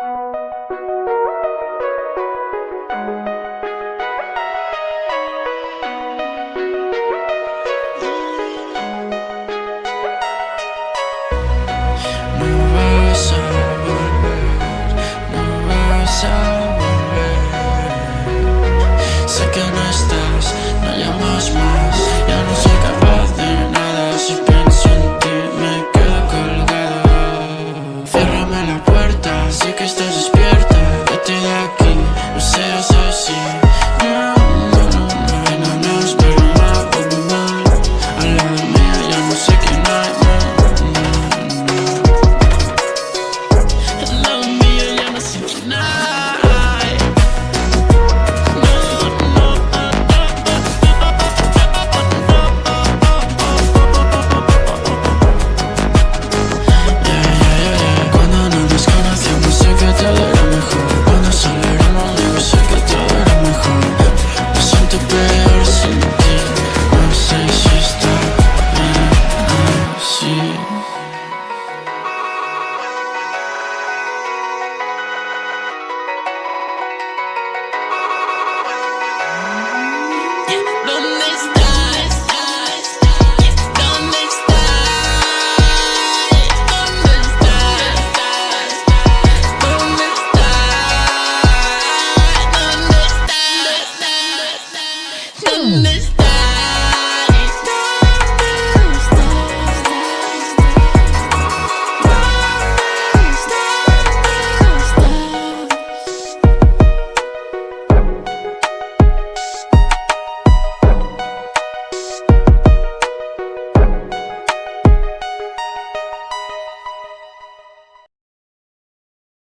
No vas a volver, no vas a volver. Sé que no estás, no llamas más. Yeah.